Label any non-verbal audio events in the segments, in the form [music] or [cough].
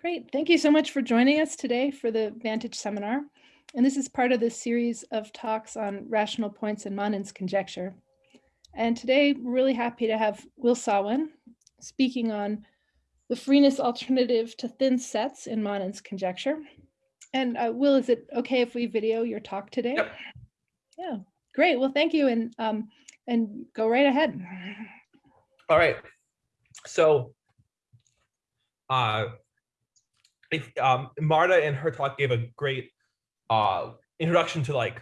Great. Thank you so much for joining us today for the Vantage seminar. And this is part of the series of talks on rational points and Manin's conjecture. And today we're really happy to have Will Sawin speaking on the freeness alternative to thin sets in Manin's conjecture. And uh, Will, is it okay if we video your talk today? Yep. Yeah, great. Well, thank you. And, um, and go right ahead. All right. So uh, if, um, Marta in her talk gave a great uh, introduction to like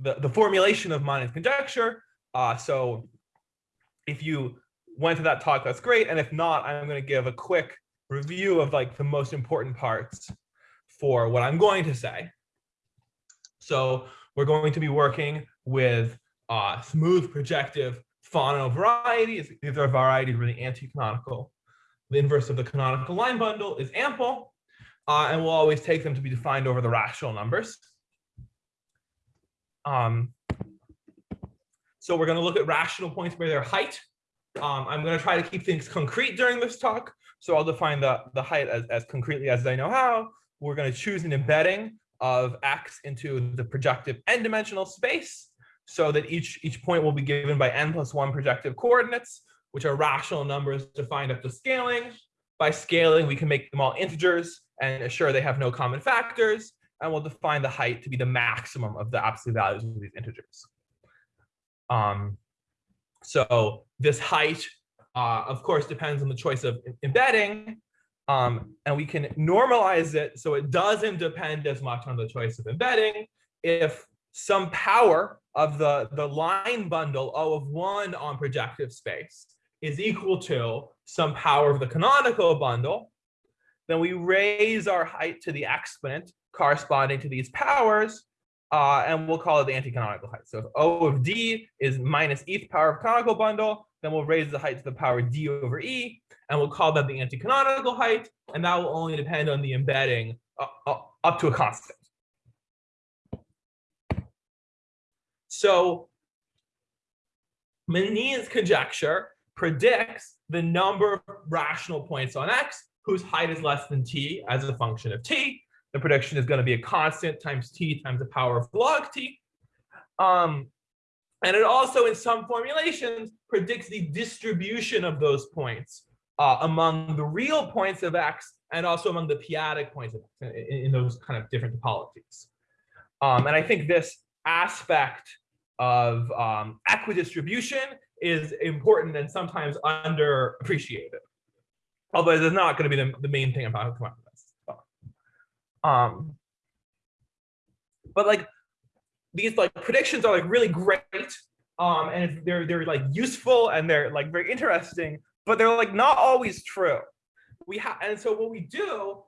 the, the formulation of Manin's conjecture. Uh, so if you went to that talk, that's great. And if not, I'm going to give a quick review of like the most important parts for what I'm going to say. So we're going to be working with uh, smooth projective Fano varieties. These are varieties really anti-canonical. The inverse of the canonical line bundle is ample uh, and we'll always take them to be defined over the rational numbers. Um, so we're going to look at rational points by their height. Um, I'm going to try to keep things concrete during this talk. So I'll define the, the height as, as concretely as I know how. We're going to choose an embedding of x into the projective n-dimensional space so that each, each point will be given by n plus 1 projective coordinates, which are rational numbers defined up to scaling. By scaling, we can make them all integers and assure they have no common factors, and we'll define the height to be the maximum of the absolute values of these integers. Um, so this height, uh, of course, depends on the choice of embedding, um, and we can normalize it so it doesn't depend as much on the choice of embedding if some power of the, the line bundle O of 1 on projective space is equal to some power of the canonical bundle, then we raise our height to the exponent corresponding to these powers, uh, and we'll call it the anti-canonical height. So if O of D is minus eth power of canonical bundle, then we'll raise the height to the power D over E, and we'll call that the anti-canonical height, and that will only depend on the embedding uh, uh, up to a constant. So Manin's conjecture predicts the number of rational points on X whose height is less than t as a function of t. The prediction is going to be a constant times t times the power of log t. Um, and it also, in some formulations, predicts the distribution of those points uh, among the real points of x and also among the p-adic points of x in, in those kind of different topologies. Um, and I think this aspect of um, equidistribution is important and sometimes underappreciated although it's not going to be the, the main thing about this. Um, but like these like predictions are like really great, um, and they're they're like useful and they're like very interesting, but they're like not always true. We have and so what we do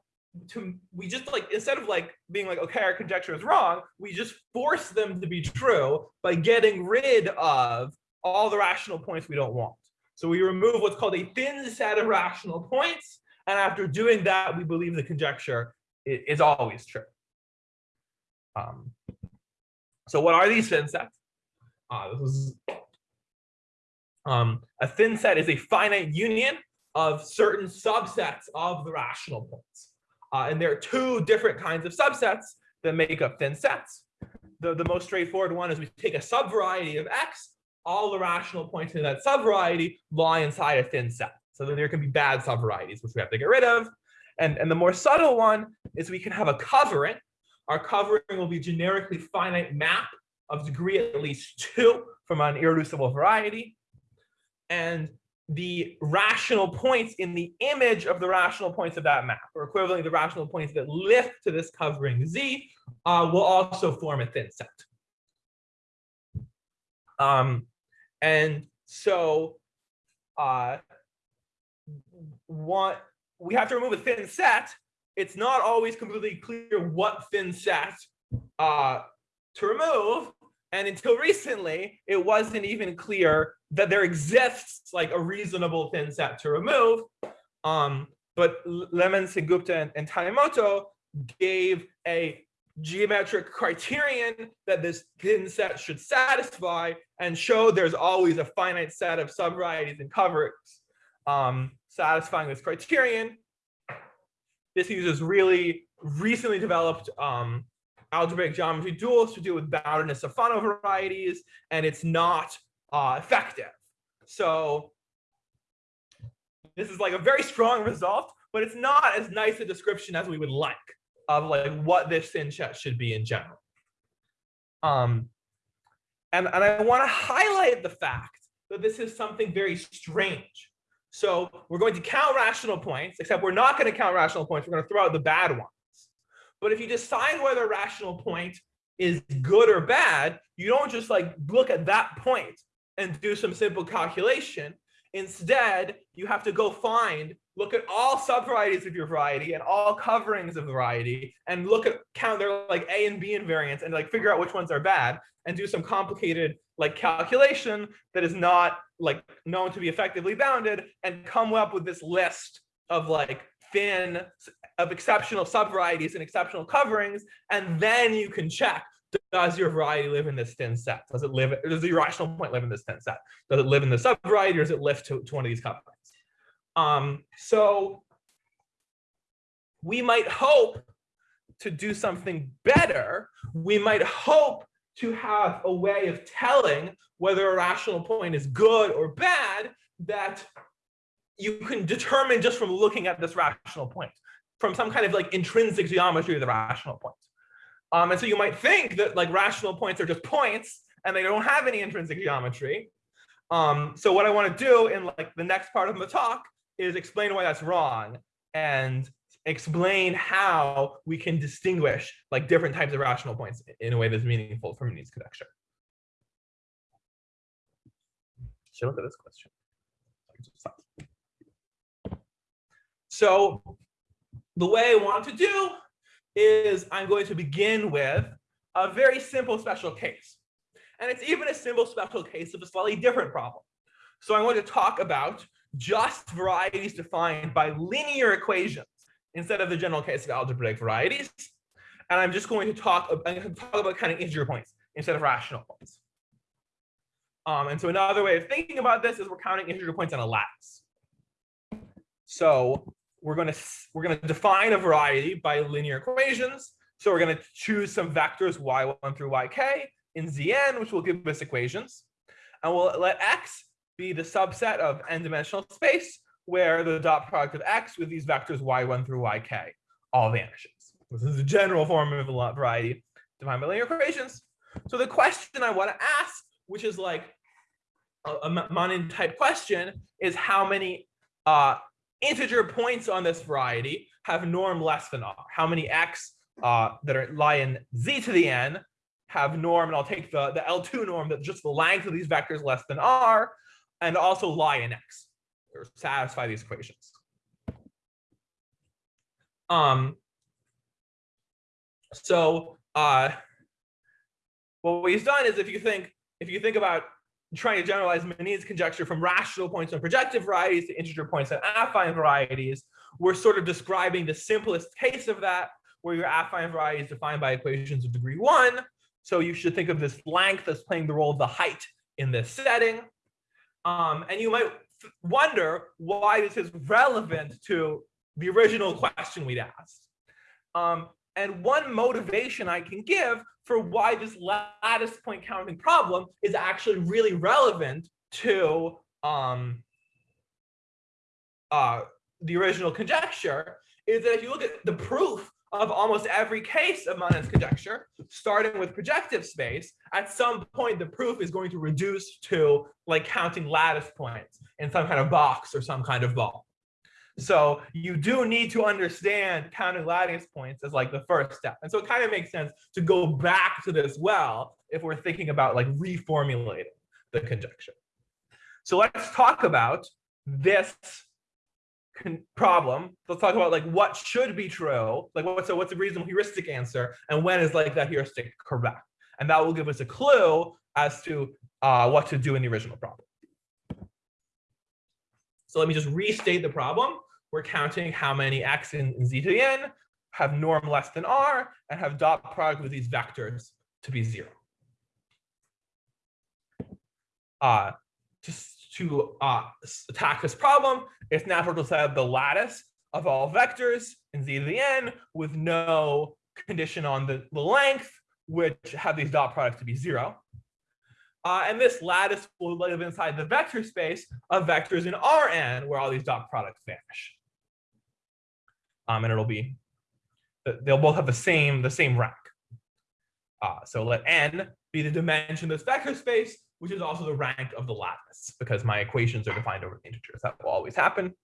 to we just like instead of like being like okay our conjecture is wrong, we just force them to be true by getting rid of all the rational points we don't want. So we remove what's called a thin set of rational points. And after doing that, we believe the conjecture is always true. Um, so what are these thin sets? Uh, this is, um, a thin set is a finite union of certain subsets of the rational points. Uh, and there are two different kinds of subsets that make up thin sets. The, the most straightforward one is we take a subvariety of X all the rational points in that subvariety lie inside a thin set. So that there can be bad subvarieties, which we have to get rid of. And, and the more subtle one is we can have a covering. Our covering will be generically finite map of degree at least two from an irreducible variety. And the rational points in the image of the rational points of that map, or equivalently the rational points that lift to this covering Z, uh, will also form a thin set. Um, and so uh, what we have to remove a thin set. It's not always completely clear what thin set uh, to remove. And until recently, it wasn't even clear that there exists like a reasonable thin set to remove. Um, but Lehmann, Sengupta, and, and Tanimoto gave a geometric criterion that this thin set should satisfy and show there's always a finite set of subvarieties and coverings um, satisfying this criterion. This uses really recently developed um, algebraic geometry duals to do with boundedness of Fano varieties, and it's not uh, effective. So this is like a very strong result, but it's not as nice a description as we would like of like what this thin set should be in general. Um, and, and I want to highlight the fact that this is something very strange. So we're going to count rational points, except we're not going to count rational points. We're going to throw out the bad ones. But if you decide whether a rational point is good or bad, you don't just like look at that point and do some simple calculation. Instead, you have to go find, look at all subvarieties of your variety and all coverings of variety and look at count their like A and B invariants and like figure out which ones are bad and do some complicated like calculation that is not like known to be effectively bounded and come up with this list of like thin of exceptional subvarieties and exceptional coverings and then you can check does your variety live in this thin set? Does it live, does the irrational point live in this thin set? Does it live in the subvariety or does it lift to, to one of these coverings? Um, so we might hope to do something better. We might hope to have a way of telling whether a rational point is good or bad that you can determine just from looking at this rational point, from some kind of like intrinsic geometry of the rational point. Um, and so you might think that like rational points are just points and they don't have any intrinsic geometry. Um, so what I want to do in like the next part of the talk is explain why that's wrong and explain how we can distinguish like different types of rational points in a way that's meaningful for Manin's conjecture. Should look at this question. So the way I want to do is I'm going to begin with a very simple special case. And it's even a simple special case of a slightly different problem. So I want to talk about just varieties defined by linear equations instead of the general case of algebraic varieties. And I'm just going to talk, I'm going to talk about kind of integer points instead of rational points. Um, and so another way of thinking about this is we're counting integer points on a lattice. So we're going to we're going to define a variety by linear equations. So we're going to choose some vectors y1 through yk in Zn, which will give us equations. And we'll let x be the subset of n-dimensional space where the dot product of x with these vectors y1 through yk all vanishes. This is a general form of a variety defined by linear equations. So the question I want to ask, which is like a, a type question, is how many uh, integer points on this variety have norm less than r. How many x uh, that are lie in z to the n have norm, and I'll take the, the L2 norm that just the length of these vectors less than r, and also lie in x, or satisfy these equations. Um, so uh, what we've done is if you think, if you think about trying to generalize Manin's conjecture from rational points on projective varieties to integer points on affine varieties, we're sort of describing the simplest case of that, where your affine variety is defined by equations of degree one. So you should think of this length as playing the role of the height in this setting. Um, and you might wonder why this is relevant to the original question we'd asked. Um, and one motivation I can give for why this lattice point counting problem is actually really relevant to um, uh, the original conjecture is that if you look at the proof of almost every case of Manin's conjecture, starting with projective space, at some point the proof is going to reduce to like counting lattice points in some kind of box or some kind of ball. So you do need to understand counting lattice points as like the first step. And so it kind of makes sense to go back to this well if we're thinking about like reformulating the conjecture. So let's talk about this problem. Let's talk about like what should be true, like what, so what's a reasonable heuristic answer and when is like that heuristic correct? And that will give us a clue as to uh, what to do in the original problem. So let me just restate the problem we're counting how many x in, z to the n have norm less than r and have dot product with these vectors to be zero. Uh, just to uh, attack this problem, it's natural to set up the lattice of all vectors in z to the n with no condition on the, the length, which have these dot products to be zero. Uh, and this lattice will live inside the vector space of vectors in Rn, where all these dot products vanish. Um, and it'll be, they'll both have the same, the same rank. Uh, so let n be the dimension of this vector space, which is also the rank of the lattice, because my equations are defined over the integers. That will always happen.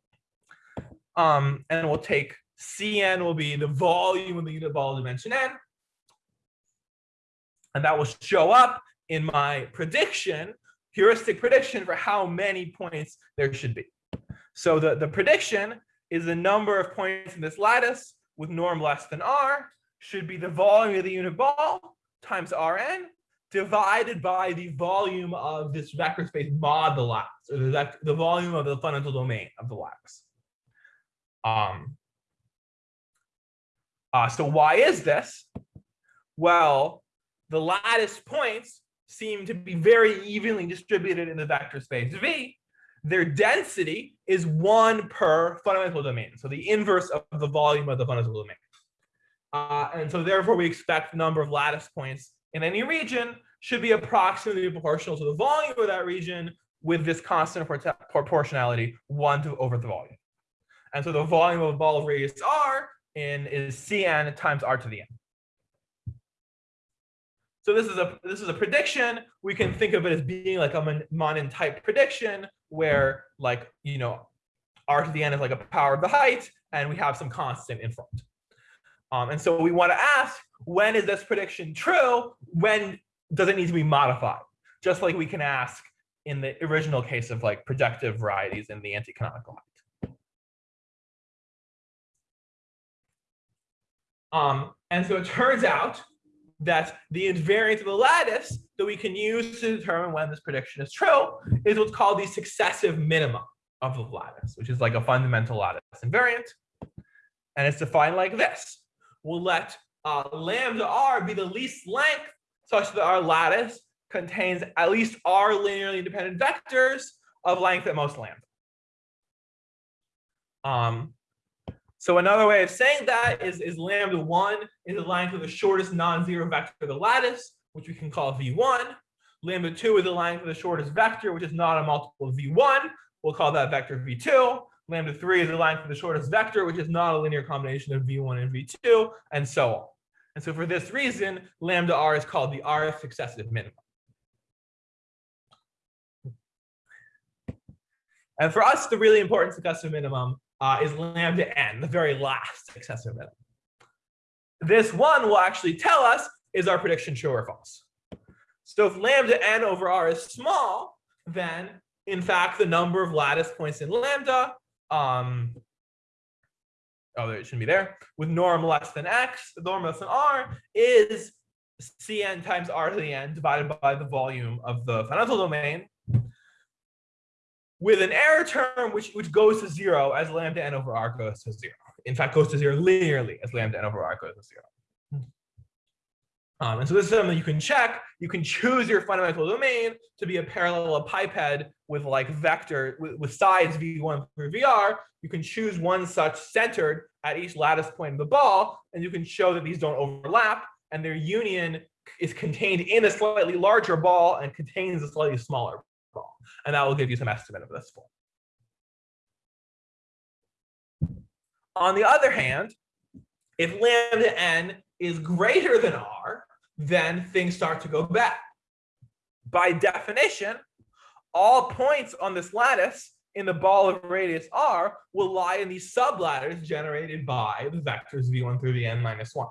Um, and we'll take Cn will be the volume of the unit ball dimension n. And that will show up in my prediction, heuristic prediction for how many points there should be. So the, the prediction is the number of points in this lattice with norm less than r should be the volume of the unit ball times Rn divided by the volume of this vector space mod the lattice, or the, the volume of the fundamental domain of the lattice. Um, uh, so why is this? Well, the lattice points seem to be very evenly distributed in the vector space V. Their density is one per fundamental domain. So the inverse of the volume of the fundamental domain. Uh, and so therefore we expect the number of lattice points in any region should be approximately proportional to the volume of that region with this constant proportionality one to over the volume. And so the volume of a ball of radius r in is Cn times r to the n. So this is a this is a prediction. We can think of it as being like a Manin type prediction where like, you know, r to the n is like a power of the height and we have some constant in front. Um, and so we want to ask, when is this prediction true? When does it need to be modified? Just like we can ask in the original case of like projective varieties in the anti-canonical height. Um, and so it turns out that the invariant of the lattice that we can use to determine when this prediction is true is what's called the successive minima of the lattice, which is like a fundamental lattice invariant. And it's defined like this. We'll let uh, lambda r be the least length such that our lattice contains at least r linearly independent vectors of length at most lambda. Um, so another way of saying that is, is lambda 1 is the length of the shortest non-zero vector of the lattice, which we can call v1. Lambda 2 is the length of the shortest vector, which is not a multiple of v1. We'll call that vector v2. Lambda 3 is the length of the shortest vector, which is not a linear combination of v1 and v2, and so on. And so for this reason, lambda r is called the r successive minimum. And for us, the really important successive minimum uh, is lambda n, the very last successive minimum. This one will actually tell us, is our prediction true or false? So if lambda n over r is small, then in fact, the number of lattice points in lambda, um, oh, it shouldn't be there, with norm less than x, the norm less than r, is cn times r to the n divided by the volume of the fundamental domain with an error term which, which goes to zero as lambda n over r goes to zero. In fact, goes to zero linearly as lambda n over r goes to zero. Um, and so this is something you can check. You can choose your fundamental domain to be a parallel parallelepiped with like vector with, with sides v1 through vr. You can choose one such centered at each lattice point of the ball, and you can show that these don't overlap and their union is contained in a slightly larger ball and contains a slightly smaller ball. and that will give you some estimate of this form. On the other hand, if lambda n is greater than r, then things start to go bad. By definition, all points on this lattice in the ball of radius r will lie in these sublattices generated by the vectors v1 through the n minus 1.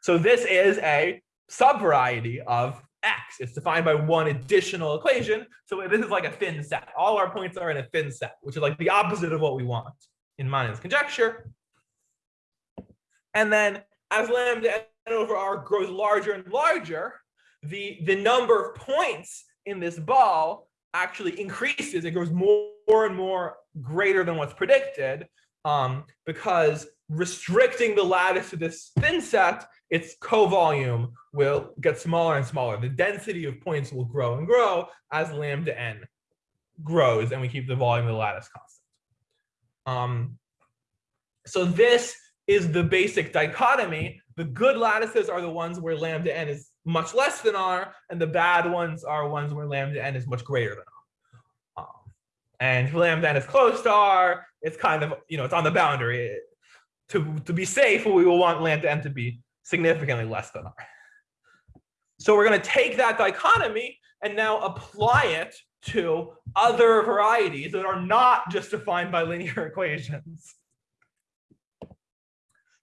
So this is a subvariety of x. It's defined by one additional equation. So this is like a thin set. All our points are in a thin set, which is like the opposite of what we want in Manin's conjecture. And then as lambda n over r grows larger and larger, the, the number of points in this ball actually increases. It grows more and more greater than what's predicted um, because restricting the lattice to this thin set its co-volume will get smaller and smaller. The density of points will grow and grow as lambda n grows and we keep the volume of the lattice constant. Um, So this is the basic dichotomy. The good lattices are the ones where lambda n is much less than r, and the bad ones are ones where lambda n is much greater than r. Um, and if lambda n is close to r, it's kind of, you know, it's on the boundary. To, to be safe, we will want lambda n to be significantly less than r. So we're going to take that dichotomy and now apply it to other varieties that are not just defined by linear [laughs] equations.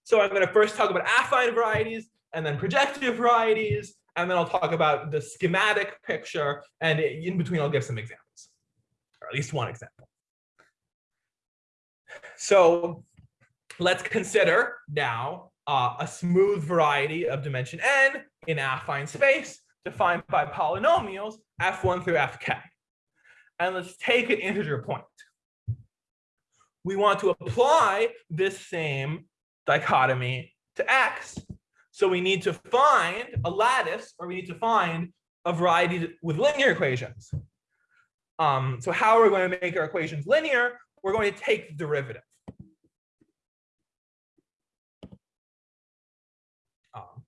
So I'm going to first talk about affine varieties and then projective varieties, and then I'll talk about the schematic picture, and in between I'll give some examples, or at least one example. So let's consider now uh, a smooth variety of dimension n in affine space defined by polynomials f1 through fk. And let's take an integer point. We want to apply this same dichotomy to x. So we need to find a lattice, or we need to find a variety with linear equations. Um, so how are we going to make our equations linear? We're going to take the derivative. Um,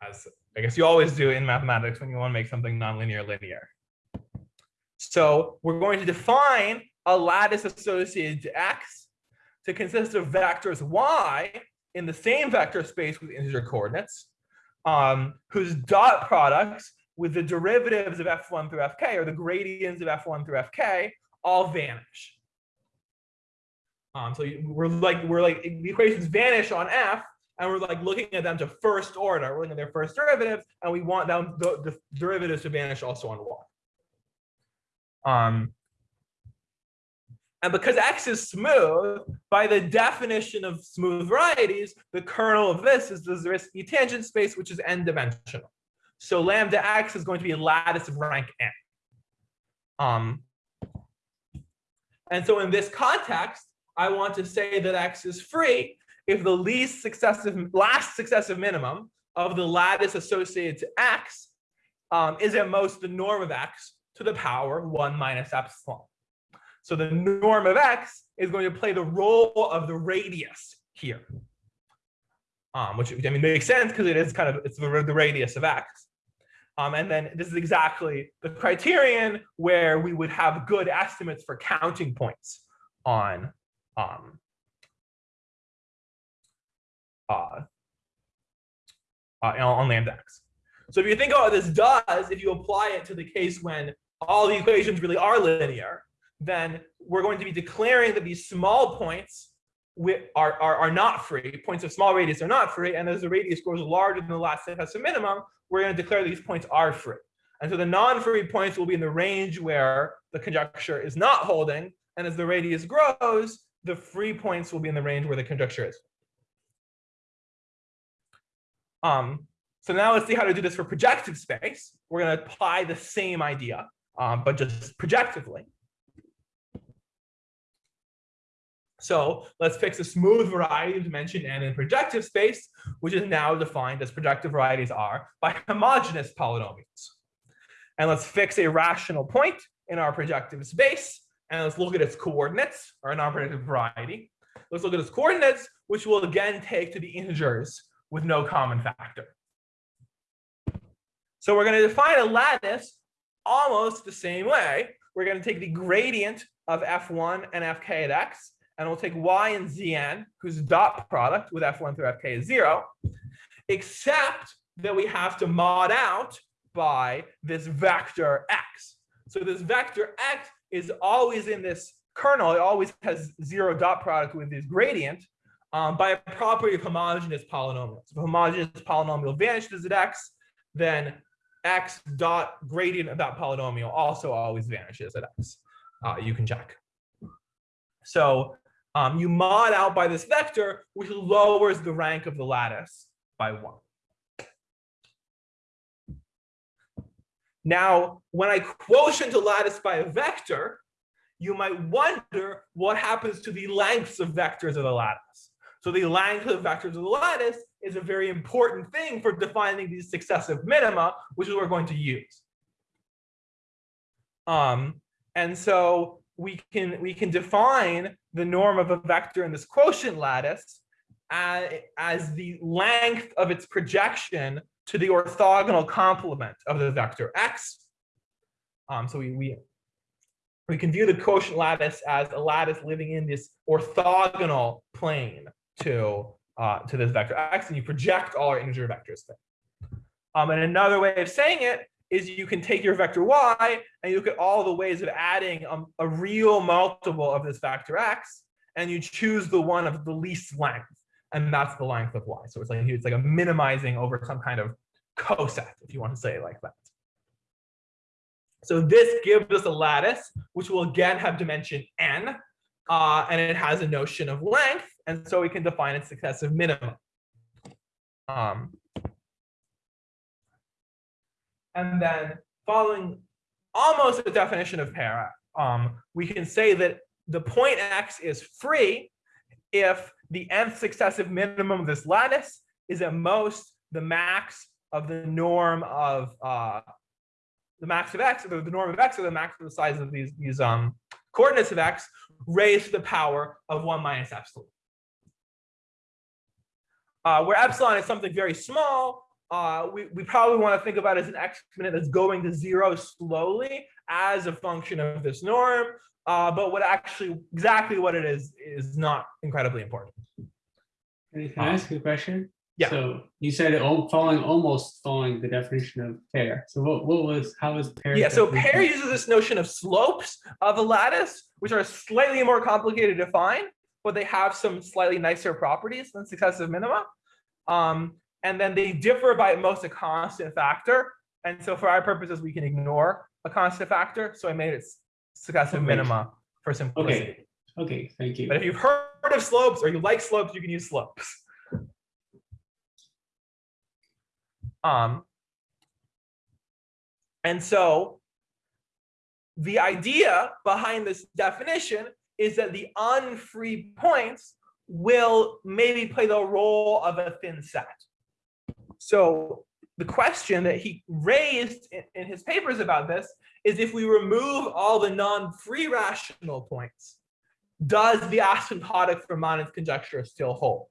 as I guess you always do in mathematics when you want to make something nonlinear linear. So we're going to define a lattice associated to x to consist of vectors y in the same vector space with integer coordinates, um, whose dot products with the derivatives of f1 through fk, or the gradients of f1 through fk, all vanish. Um, so we're like we're like the equations vanish on f, and we're like looking at them to first order. We're looking at their first derivatives, and we want them the, the derivatives to vanish also on y. Um, and because x is smooth, by the definition of smooth varieties, the kernel of this is the Zariski tangent space, which is n-dimensional. So lambda x is going to be a lattice of rank n. Um, and so in this context, I want to say that x is free if the least successive, last successive minimum of the lattice associated to x um, is at most the norm of x to the power 1 minus epsilon. So the norm of x is going to play the role of the radius here, um, which I mean makes sense because it is kind of it's the, radius of x. Um, and then this is exactly the criterion where we would have good estimates for counting points on um, uh, uh, on lambda x. So if you think about what this does, if you apply it to the case when all the equations really are linear, then we're going to be declaring that these small points are, are, are not free, points of small radius are not free, and as the radius grows larger than the last successive minimum, we're going to declare these points are free. And so the non-free points will be in the range where the conjecture is not holding, and as the radius grows, the free points will be in the range where the conjecture is. Um, so now let's see how to do this for projective space. We're going to apply the same idea, um, but just projectively. So let's fix a smooth variety of dimension n in projective space, which is now defined as projective varieties are by homogeneous polynomials. And let's fix a rational point in our projective space, and let's look at its coordinates, or an non-projective variety. Let's look at its coordinates, which we'll again take to be integers with no common factor. So we're going to define a lattice almost the same way. We're going to take the gradient of f1 and fk at x, and we'll take y and zn, whose dot product with f1 through fk is zero, except that we have to mod out by this vector x. So this vector x is always in this kernel. It always has zero dot product with this gradient um, by a property of homogeneous polynomials. If a homogeneous polynomial vanishes at x, then x dot gradient of that polynomial also always vanishes at x. Uh, you can check. So um, you mod out by this vector, which lowers the rank of the lattice by one. Now, when I quotient a lattice by a vector, you might wonder what happens to the lengths of vectors of the lattice. So the length of vectors of the lattice is a very important thing for defining these successive minima, which is what we're going to use. Um, and so we can we can define the norm of a vector in this quotient lattice as, as the length of its projection to the orthogonal complement of the vector x. Um, so we, we, we can view the quotient lattice as a lattice living in this orthogonal plane to, uh, to this vector x, and you project all our integer vectors there. Um, and another way of saying it is you can take your vector y and you look at all the ways of adding um, a real multiple of this vector x, and you choose the one of the least length, and that's the length of y. So it's like it's like a minimizing over some kind of coset, if you want to say it like that. So this gives us a lattice, which will again have dimension n, uh, and it has a notion of length, and so we can define its successive minimum. Um, and then following almost the definition of Peyre, um, we can say that the point x is free if the nth successive minimum of this lattice is at most the max of the norm of uh, the max of x, or the norm of x, or the max of the size of these, these um, coordinates of x raised to the power of 1 minus epsilon. Uh, where epsilon is something very small, uh, we, we probably want to think about as an exponent that's going to zero slowly as a function of this norm. Uh, but what actually exactly what it is is not incredibly important. Can I ask you a question? Yeah. So you said it all following almost following the definition of Peyre. So what what was how was Peyre? Yeah, so pair uses this notion of slopes of a lattice, which are slightly more complicated to find, but they have some slightly nicer properties than successive minima. Um, and then they differ by most a constant factor. And so for our purposes, we can ignore a constant factor. So I made it successive Okay. minima for simplicity. Okay. Okay, thank you. But if you've heard of slopes or you like slopes, you can use slopes. Um, and so the idea behind this definition is that the unfree points will maybe play the role of a thin set. So the question that he raised in, in his papers about this is if we remove all the non-free rational points, does the asymptotic for Manin's conjecture still hold?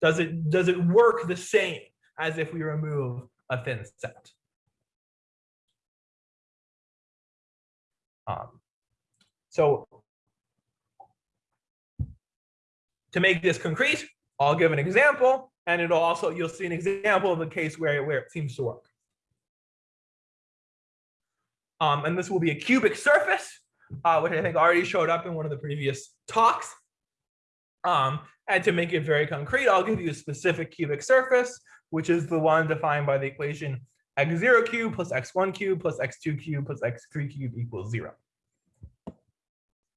Does it does it work the same as if we remove a thin set? Um, so to make this concrete, I'll give an example, and it'll also you'll see an example of a case where, where it seems to work. Um, and this will be a cubic surface uh, which I think already showed up in one of the previous talks. Um, and to make it very concrete, I'll give you a specific cubic surface, which is the one defined by the equation x0 cubed plus x1 cubed plus x2 cubed plus x3 cubed equals zero.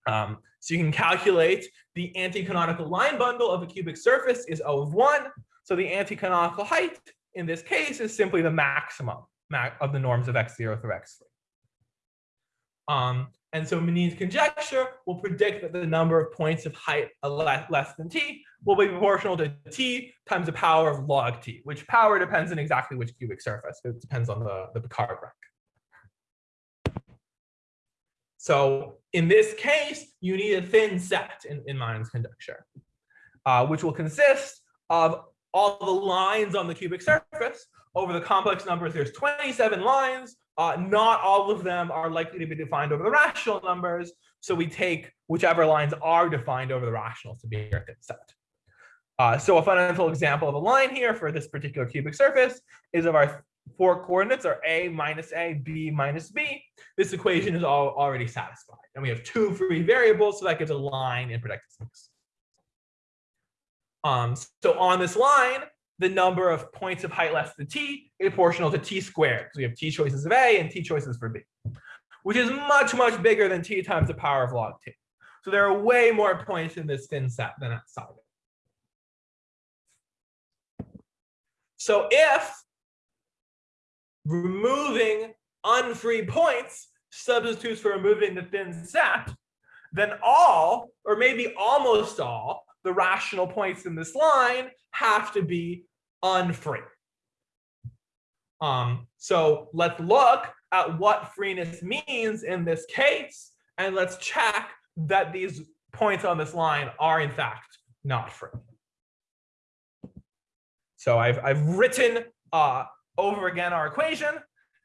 Um, so you can calculate the anti-canonical line bundle of a cubic surface is O of one. So the anti-canonical height in this case is simply the maximum of the norms of x0 through x3. Um, and so Manin's conjecture will predict that the number of points of height less, than t will be proportional to t times the power of log t, which power depends on exactly which cubic surface. It depends on the, the Picard rank. So in this case, you need a thin set in, in Manin's conjecture, uh, which will consist of all the lines on the cubic surface. Over the complex numbers, there's 27 lines. Uh, not all of them are likely to be defined over the rational numbers. So we take whichever lines are defined over the rationals to be our set. Uh, so a fundamental example of a line here for this particular cubic surface is of our four coordinates are a minus a, b minus b. This equation is all already satisfied. And we have two free variables, so that gives a line in predicted space. Um, so on this line, the number of points of height less than t is proportional to t squared. So we have t choices of a and t choices for b, which is much, much bigger than t times the power of log t. So there are way more points in this thin set than of it. So if removing unfree points substitutes for removing the thin set, then all, or maybe almost all, the rational points in this line have to be unfree. Um, so let's look at what freeness means in this case, and let's check that these points on this line are in fact not free. So I've, I've written uh, over again our equation,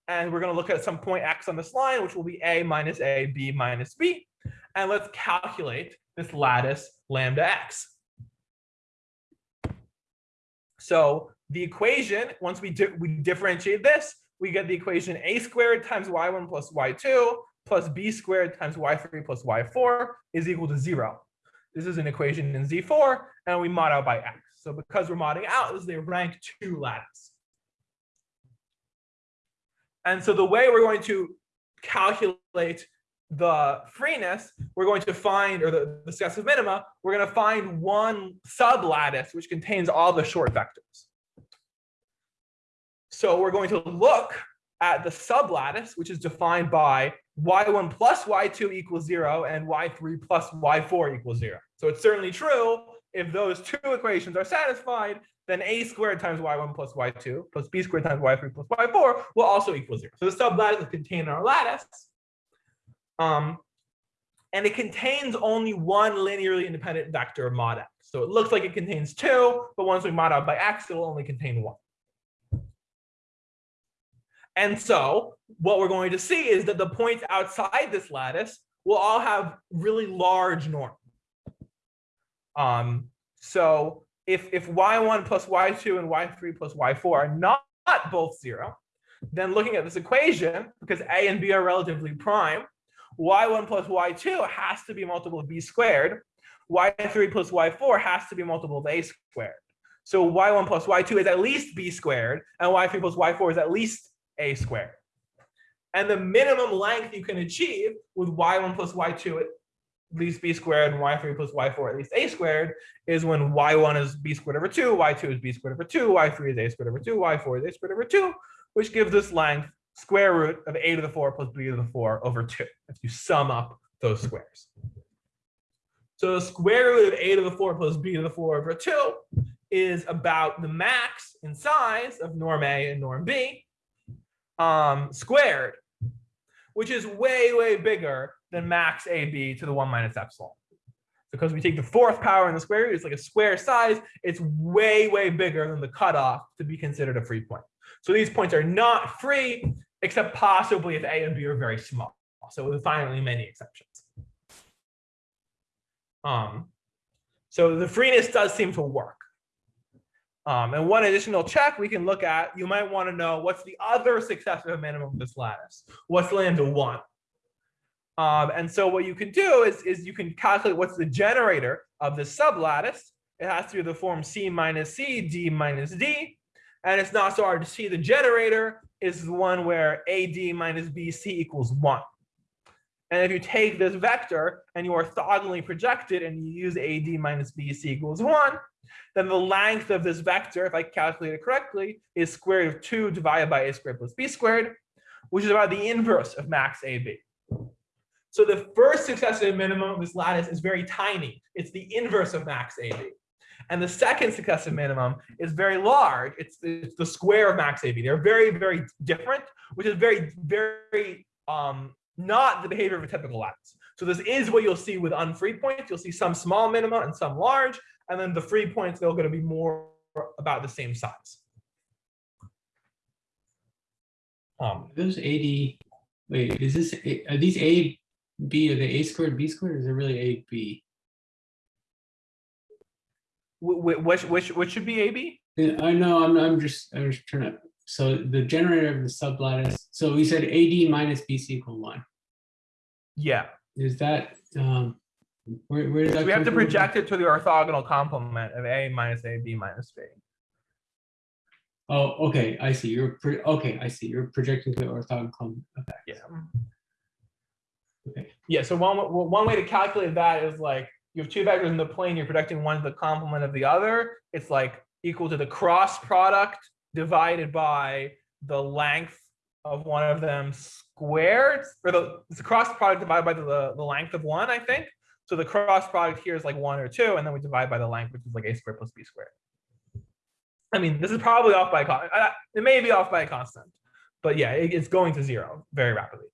and we're going to look at some point x on this line, which will be a minus a, b minus b. And let's calculate this lattice lambda x. So the equation, once we, di we differentiate this, we get the equation a squared times y1 plus y2 plus b squared times y3 plus y4 is equal to zero. This is an equation in Z4, and we mod out by x. So because we're modding out, this is a rank two lattice. And so the way we're going to calculate the freeness, we're going to find, or the, the successive minima, we're going to find one sublattice which contains all the short vectors. So we're going to look at the sublattice, which is defined by y1 plus y2 equals 0 and y3 plus y4 equals 0. So it's certainly true if those two equations are satisfied, then a squared times y1 plus y2 plus b squared times y3 plus y4 will also equal 0. So the sublattice is contained in our lattice. Um, and it contains only one linearly independent vector mod x. So it looks like it contains two, but once we mod out by x, it will only contain one. And so what we're going to see is that the points outside this lattice will all have really large norms. Um, so if, if y1 plus y2 and y3 plus y4 are not, not both zero, then looking at this equation, because a and b are relatively prime, y1 plus y2 has to be multiple of b squared. y3 plus y4 has to be multiple of a squared. So y1 plus y2 is at least b squared, and y3 plus y4 is at least a squared. And the minimum length you can achieve with y1 plus y2 at least b squared and y3 plus y4 at least a squared is when y1 is b squared over 2, y2 is b squared over 2, y3 is a squared over 2, y4 is a squared over 2, which gives this length square root of a to the 4 plus b to the 4 over 2 if you sum up those squares. So the square root of a to the 4 plus b to the 4 over 2 is about the max in size of norm A and norm B um, squared, which is way, way bigger than max AB to the 1 minus epsilon. Because we take the fourth power in the square root, it's like a square size, it's way, way bigger than the cutoff to be considered a free point. So these points are not free, except possibly if A and B are very small. So with finally many exceptions. Um, so the freeness does seem to work. Um, and one additional check we can look at, you might want to know what's the other successive minimum of this lattice? What's lambda one? Um, and so what you can do is, is you can calculate what's the generator of this sublattice. It has to be the form C minus C, D minus D. And it's not so hard to see the generator is the one where AD minus BC equals one. And if you take this vector and you orthogonally project it and you use AD minus BC equals one, then the length of this vector, if I calculate it correctly, is square root of 2 divided by a squared plus b squared, which is about the inverse of max AB. So the first successive minimum of this lattice is very tiny. It's the inverse of max AB. And the second successive minimum is very large. It's the, it's the square of max AB. They're very, very different, which is very, very um, not the behavior of a typical lattice. So this is what you'll see with unfree points. You'll see some small minima and some large, and then the free points, they're going to be more about the same size. Um, Those eighty, wait, is this, are these A, B, are they A squared, B squared, or is it really A, B? Wh- wh- which, which, which should be AB? Yeah, I know, I'm, I'm just, I'm just trying to, so the generator of the sublattice, so we said AD minus BC equal one. Yeah. Is that, um, where, where does So we have to from? project it to the orthogonal complement of A minus A, B minus B. Oh, okay, I see, you're, pro- okay, I see, you're projecting to the orthogonal complement, okay. Yeah. Okay. Yeah, so one, one way to calculate that is like, you have two vectors in the plane, you're projecting one to the complement of the other. It's like equal to the cross product divided by the length of one of them squared, or the, it's the cross product divided by the, the length of one, I think. So the cross product here is like one or two, and then we divide by the length, which is like a squared plus b squared. I mean, this is probably off by a it may be off by a constant, but yeah, it- it's going to zero very rapidly.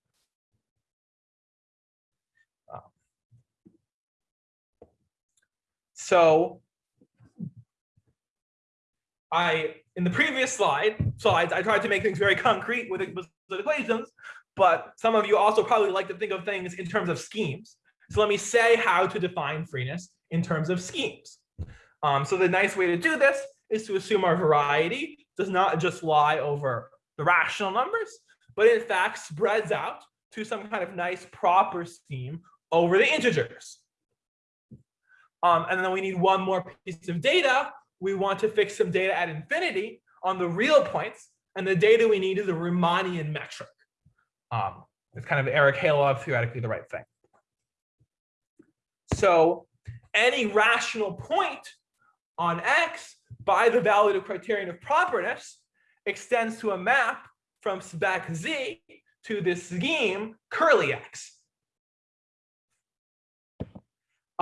So I, in the previous slide, slides, I tried to make things very concrete with equations, but some of you also probably like to think of things in terms of schemes. So let me say how to define freeness in terms of schemes. Um, so the nice way to do this is to assume our variety does not just lie over the rational numbers, but in fact spreads out to some kind of nice proper scheme over the integers. Um, and then we need one more piece of data. We want to fix some data at infinity on the real points. And the data we need is a Riemannian metric. Um, it's kind of Arakelov theoretically the right thing. So any rational point on X by the valuative criterion of properness extends to a map from spec Z to this scheme curly X.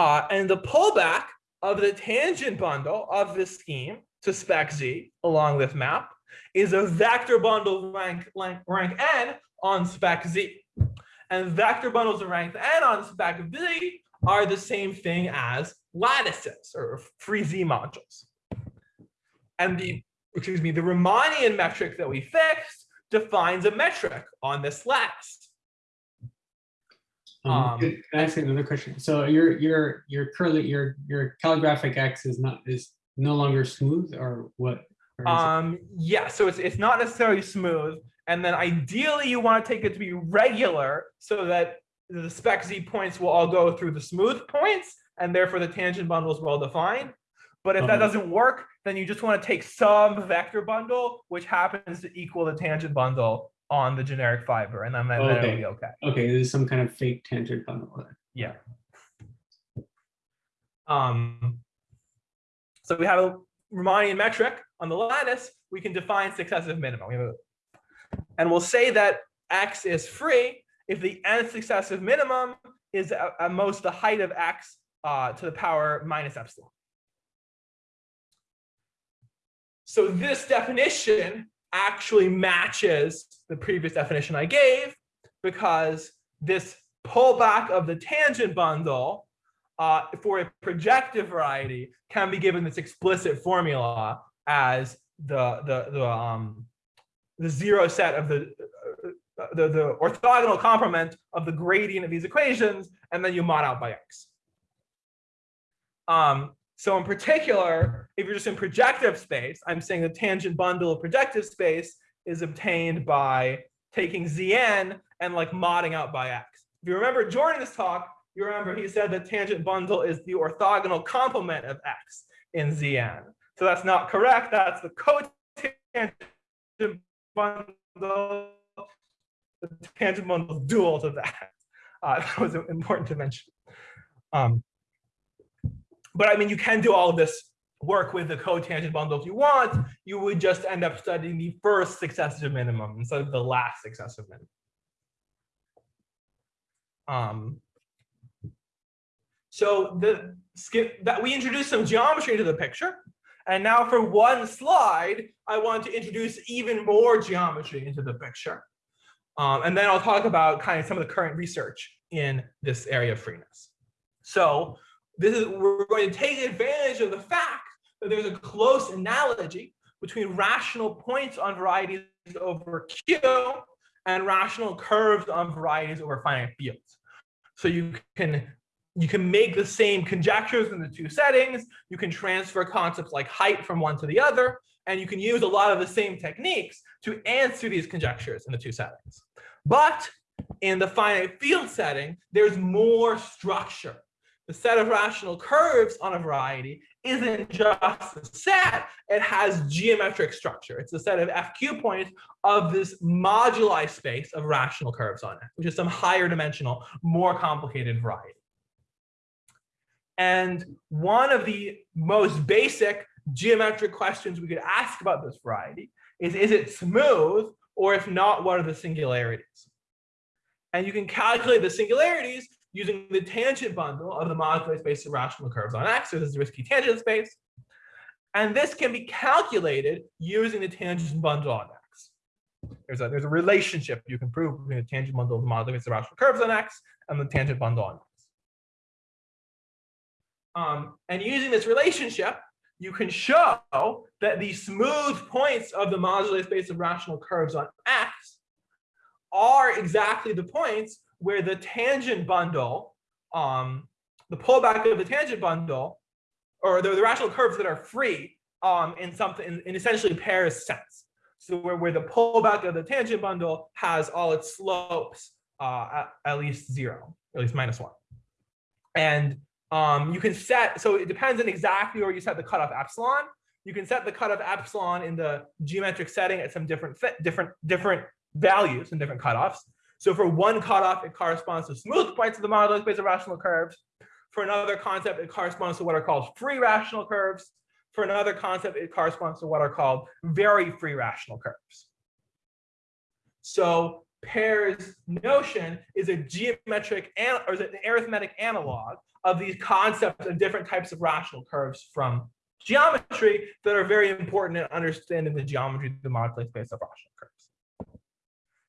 Uh, and the pullback of the tangent bundle of this scheme to spec Z along this map is a vector bundle rank, rank, rank n on spec Z. And vector bundles of rank n on spec Z are the same thing as lattices or free Z modules. And the, excuse me, the Riemannian metric that we fixed defines a metric on this lattice. Um, Um, can I ask another question? So your your your curly your your calligraphic X is not is no longer smooth or what? Or Um, yeah, so it's, it's not necessarily smooth. And then ideally you want to take it to be regular so that the spec Z points will all go through the smooth points and therefore the tangent bundle is well defined. But if that Uh-huh. doesn't work, then you just want to take some vector bundle, which happens to equal the tangent bundle on the generic fiber, and then, then it'll Okay. be okay. okay, there's some kind of fake tangent bundle. Yeah. Um, so we have a Riemannian metric on the lattice. We can define successive minima. We have a, and we'll say that x is free if the nth successive minimum is at, at most the height of x uh, to the power minus epsilon. So this definition actually matches the previous definition I gave because this pullback of the tangent bundle uh, for a projective variety can be given this explicit formula as the the the um the zero set of the uh, the, the orthogonal complement of the gradient of these equations, and then you mod out by x. Um, so in particular, if you're just in projective space, I'm saying the tangent bundle of projective space is obtained by taking Zn and like modding out by x. If you remember during this talk, you remember he said the tangent bundle is the orthogonal complement of x in Zn. So that's not correct. That's the cotangent bundle. The tangent bundle is dual to that. Uh, [laughs] that was important to mention. Um, but I mean, you can do all of this work with the cotangent bundle if you want. You would just end up studying the first successive minimum instead of the last successive minimum. Um, so the skip that we introduced some geometry into the picture. And now for one slide, I want to introduce even more geometry into the picture. Um, and then I'll talk about kind of some of the current research in this area of freeness. So this is we're going to take advantage of the fact that there's a close analogy between rational points on varieties over Q and rational curves on varieties over finite fields. So you can you can make the same conjectures in the two settings. You can transfer concepts like height from one to the other, and you can use a lot of the same techniques to answer these conjectures in the two settings. But in the finite field setting, there's more structure. The set of rational curves on a variety isn't just a set, it has geometric structure. It's a set of FQ points of this moduli space of rational curves on it, which is some higher dimensional, more complicated variety. And one of the most basic geometric questions we could ask about this variety is, is it smooth? Or if not, what are the singularities? And you can calculate the singularities using the tangent bundle of the moduli space of rational curves on X, so this is Zariski tangent space. And this can be calculated using the tangent bundle on X. There's a, there's a relationship you can prove between the tangent bundle of the moduli space of rational curves on X and the tangent bundle on X. Um, and using this relationship, you can show that the smooth points of the moduli space of rational curves on X are exactly the points where the tangent bundle, um, the pullback of the tangent bundle, or the, the rational curves that are free um, in something in, in essentially Peyre's sense. So where, where the pullback of the tangent bundle has all its slopes uh, at, at least zero, at least minus one. And um, you can set, so it depends on exactly where you set the cutoff epsilon. You can set the cutoff epsilon in the geometric setting at some different different different values and different cutoffs. So for one cutoff, it corresponds to smooth points of the moduli space of rational curves. For another concept, it corresponds to what are called free rational curves. For another concept, it corresponds to what are called very free rational curves. So Peyre's notion is a geometric or is an arithmetic analog of these concepts of different types of rational curves from geometry that are very important in understanding the geometry of the moduli space of rational curves.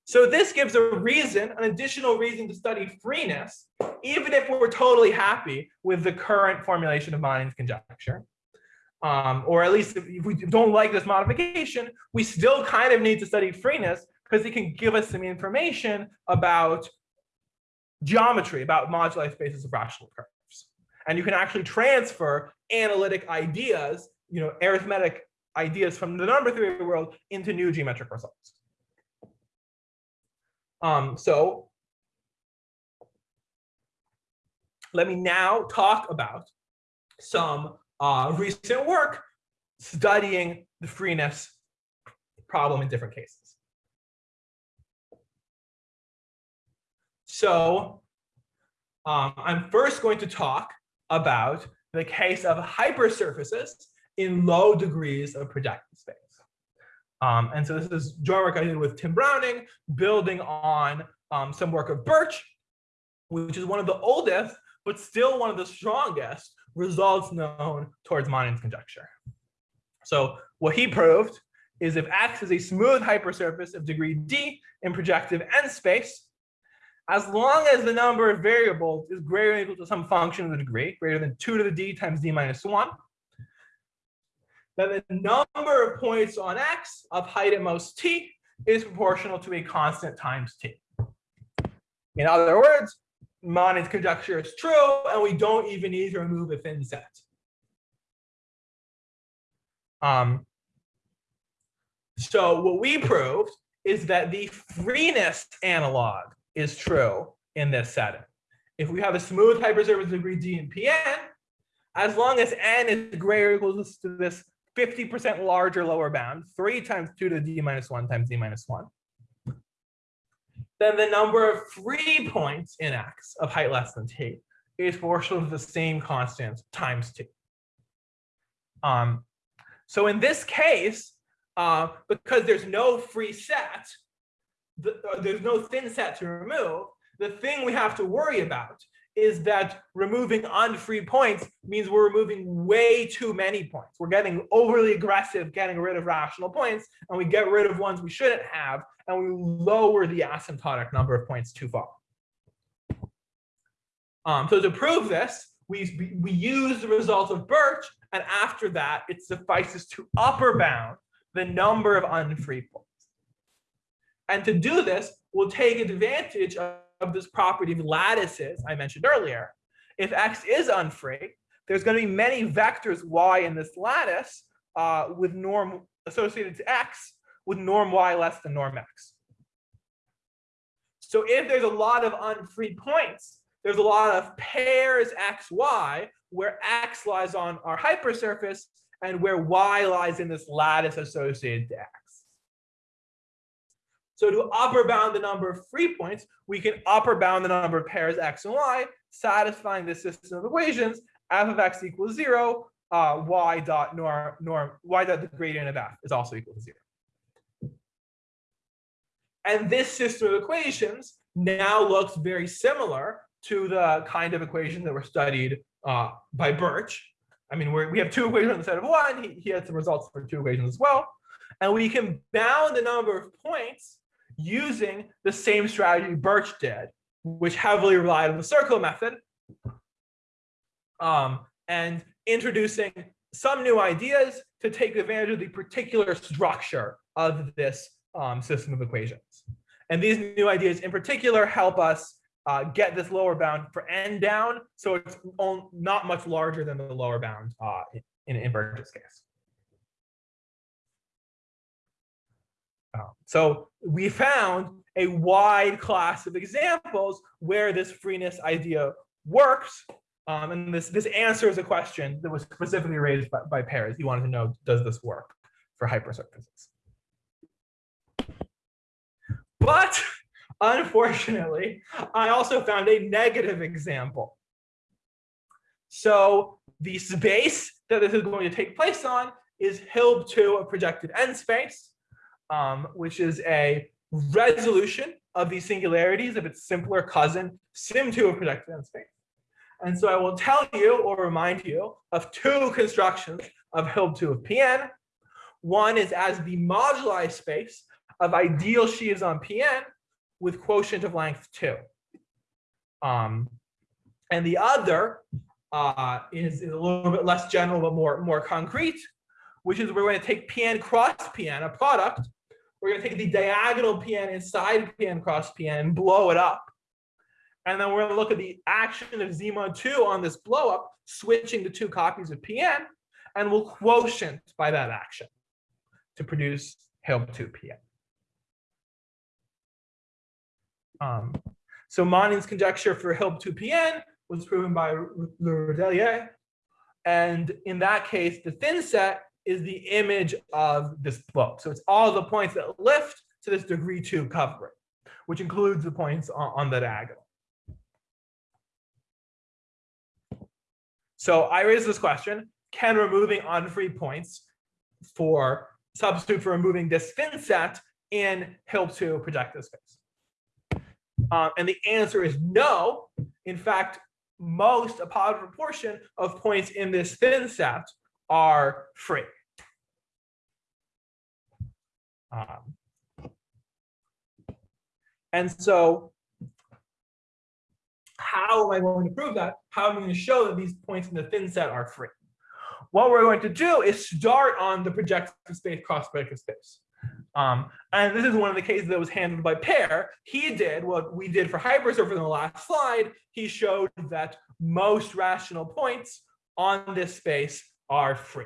So this gives a reason, an additional reason to study freeness, even if we're totally happy with the current formulation of Manin's conjecture. Um, or at least if we don't like this modification, we still kind of need to study freeness because it can give us some information about geometry, about moduli spaces of rational curves. And you can actually transfer analytic ideas, you know, arithmetic ideas from the number theory world into new geometric results. Um, so let me now talk about some uh, recent work studying the freeness problem in different cases. So um, I'm first going to talk about the case of hypersurfaces in low degrees of projective space. Um, and so this is joint work I did with Tim Browning, building on um, some work of Birch, which is one of the oldest, but still one of the strongest results known towards Manin's conjecture. So what he proved is if X is a smooth hypersurface of degree D in projective n space, as long as the number of variables is greater than equal to some function of the degree, greater than 2 to the d times d minus 1, then the number of points on x of height at most t is proportional to a constant times t. In other words, Manin's conjecture is true, and we don't even need to remove a thin set. Um, so what we proved is that the freeness analog is true in this setting. If we have a smooth hypersurface degree D in Pn, as long as n is greater or equal to this 50% larger lower bound, 3 times 2 to the d minus 1 times d minus 1, then the number of free points in x of height less than t is proportional to the same constant times t. Um, so in this case, uh, because there's no free set, the, uh, there's no thin set to remove, the thing we have to worry about is that removing unfree points means we're removing way too many points. We're getting overly aggressive getting rid of rational points, and we get rid of ones we shouldn't have, and we lower the asymptotic number of points too far. Um, so to prove this, we, we use the result of Birch, and after that, it suffices to upper bound the number of unfree points. And to do this, we'll take advantage of, of this property of lattices I mentioned earlier. If x is unfree, there's going to be many vectors y in this lattice uh, with norm associated to x with norm y less than norm x. So if there's a lot of unfree points, there's a lot of pairs x, y, where x lies on our hypersurface and where y lies in this lattice associated to x. So to upper bound the number of free points, we can upper bound the number of pairs x and y, satisfying this system of equations, f of x equals zero, uh, y dot norm, norm, y dot the gradient of f is also equal to zero. And this system of equations now looks very similar to the kind of equation that were studied uh, by Birch. I mean, we have two equations instead of one. He, he had some results for two equations as well. And we can bound the number of points using the same strategy Birch did, which heavily relied on the circle method. Um, and introducing some new ideas to take advantage of the particular structure of this um, system of equations. And these new ideas in particular help us uh, get this lower bound for n down, so it's not much larger than the lower bound uh, in, in Birch's case. Uh, so we found a wide class of examples where this freeness idea works. Um, and this, this answers a question that was specifically raised by, by Peyre. He wanted to know, does this work for hypersurfaces? But unfortunately, I also found a negative example. So the space that this is going to take place on is Hilb2, a projected n space, um, which is a resolution of these singularities of its simpler cousin, Sym2 of projected n space. And so I will tell you or remind you of two constructions of Hilb2 of Pn. One is as the moduli space of ideal sheaves on Pn with quotient of length 2. Um, and the other uh, is, is, a little bit less general but more, more concrete, which is we're going to take Pn cross Pn, a product. We're going to take the diagonal Pn inside Pn cross Pn and blow it up. And then we're going to look at the action of Z mod 2 on this blow up, switching the two copies of Pn, and we'll quotient by that action to produce Hilb 2 Pn. Um, so Manin's conjecture for Hilb 2 Pn was proven by Le Rudulier. And in that case, the thin set is the image of this book. So it's all the points that lift to this degree two covering, which includes the points on, on the diagonal. So I raised this question, can removing unfree points for substitute for removing this thin set in Hilb 2 projective space? Um, and the answer is no. In fact, most, a positive proportion of points in this thin set are free. Um, and so how am I going to prove that? How am I going to show that these points in the thin set are free? What we're going to do is start on the projective space cross projective space. Um, and this is one of the cases that was handled by Peyre. He did what we did for hypersurfer in the last slide. He showed that most rational points on this space are free.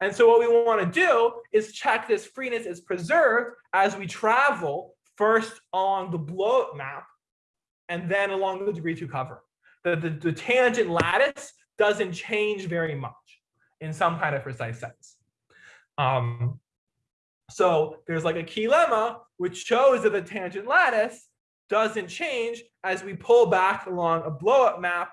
And so what we want to do is check this freeness is preserved as we travel first along the blow up map and then along the degree two cover. The, the, the tangent lattice doesn't change very much in some kind of precise sense. Um, so there's like a key lemma which shows that the tangent lattice doesn't change as we pull back along a blow-up map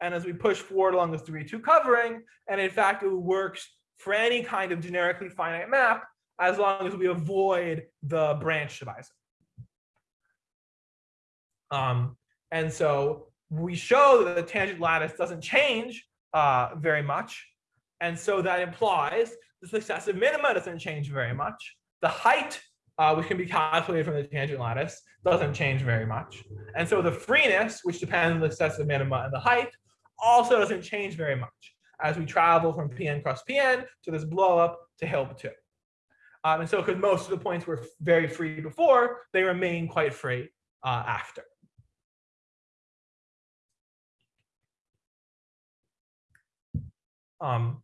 and as we push forward along this 3-2 covering. And in fact, it works for any kind of generically finite map as long as we avoid the branch divisor. Um, and so we show that the tangent lattice doesn't change uh, very much. And so that implies the successive minima doesn't change very much. The height, uh, which can be calculated from the tangent lattice, doesn't change very much. And so the freeness, which depends on the successive minima and the height, also doesn't change very much as we travel from Pn cross Pn to this blow up to Hilb 2. Um, and so because most of the points were very free before, they remain quite free uh, after. Um,